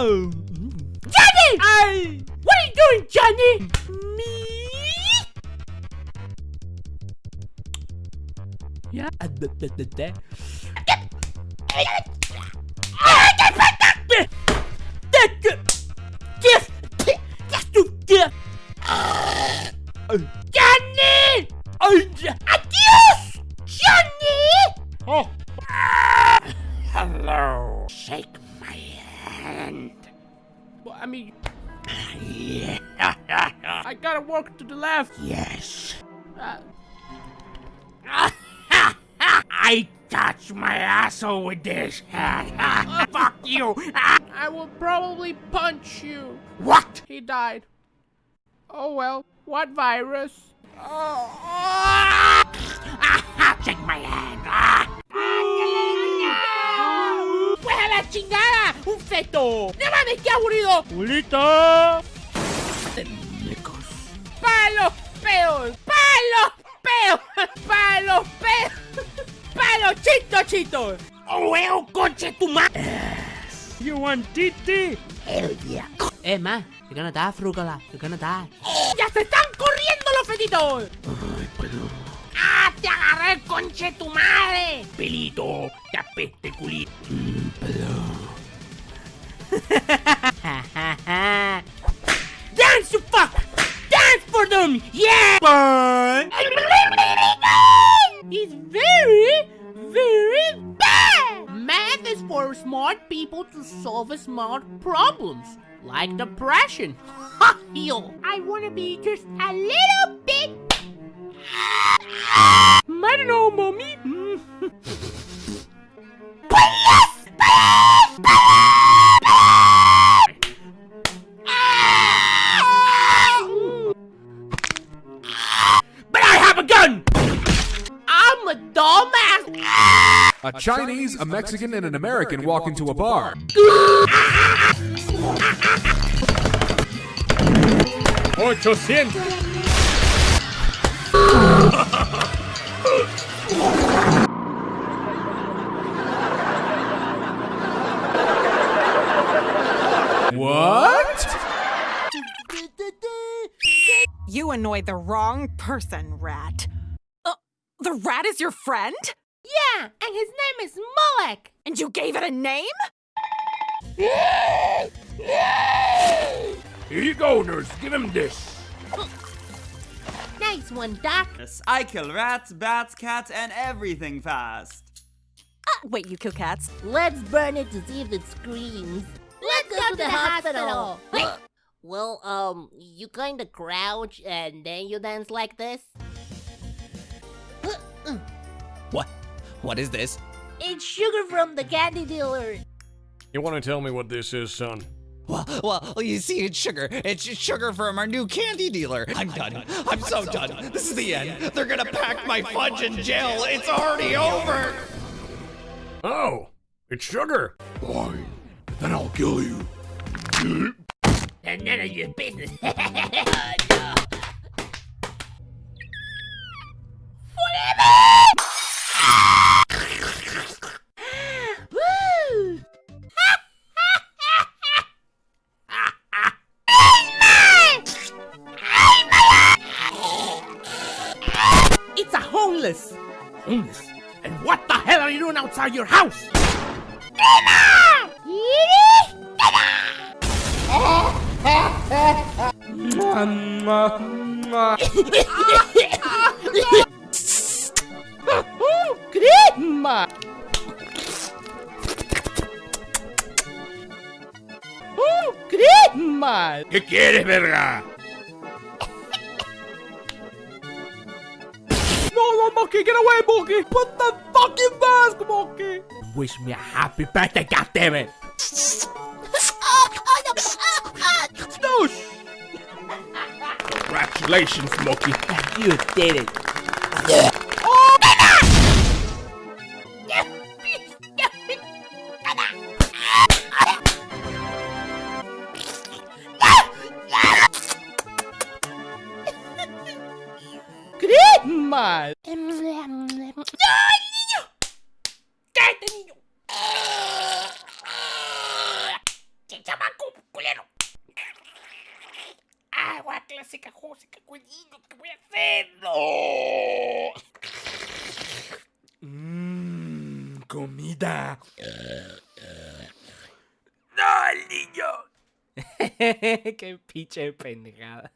Oh! Johnny! I... What are you doing, Johnny? Me? Yeah. Uh. Johnny! I. Adios! Johnny! Oh, Hello. Shake hand. Well, I mean, yeah. I gotta walk to the left. yes. Uh, I touch my asshole with this hand. Fuck you. I will probably punch you. what? He died. Oh well, what virus? Ah, Shake my hand. Ah. ¡Pues a la chingada! esto! ¡No mames, qué aburrido! ¡Julita! ¡Muñecos! ¡Palos peos! ¡Palos peos! ¡Palos peos! ¡Palos chitos chitos! ¡Oh, huevo, coche tu madre! You want titi? Hell yeah. Es más, ¿qué gana estás, frúcala? ¿Qué gana estás? ¡Ya se están corriendo los fetitos! Ay, pelo. ¡Ah, te agarré el conche tu madre! Pelito, te smart people to solve smart problems, like depression. Ha! Yo, I wanna be just a little bit. I don't know, mommy. Mm. A Chinese, a Mexican, and an American walk into a bar. Ochocientos. What? You annoyed the wrong person, Rat. Uh, the rat is your friend? Yeah, and his name is Moek. And you gave it a name? Here you go, nurse. Give him this. Nice one, Doc. Yes, I kill rats, bats, cats, and everything fast. Uh, wait, you kill cats? Let's burn it to see if it screams. Let's go to the hospital. Well, um, you kinda crouch and then you dance like this. What is this? It's sugar from the candy dealer. You want to tell me what this is, son? Well, well, you see, it's sugar. It's just sugar from our new candy dealer. I'm done. I'm so done. This is the end. They're gonna pack my fudge in jail. It's already over. Oh, it's sugar. Fine. Then I'll kill you. And none of your business. homeless. Homeless. And what the hell are you doing outside your house? Oh, grandma. Oh, grandma. ¿Qué quieres, verga? No, no, get away, Monkey. Put the fucking mask, Monkey. Wish me a happy birthday, goddammit! No, Congratulations, Smokey. you did it. Grandma. ¡Mal! ¡Ay, niño! ¡Cállate, niño! ¡Qué chamaco, culero! Agua clásica, José, qué ¿qué voy a hacer? ¡No! Mmm, comida. ¡No, el niño! ¡Qué pinche pendejada!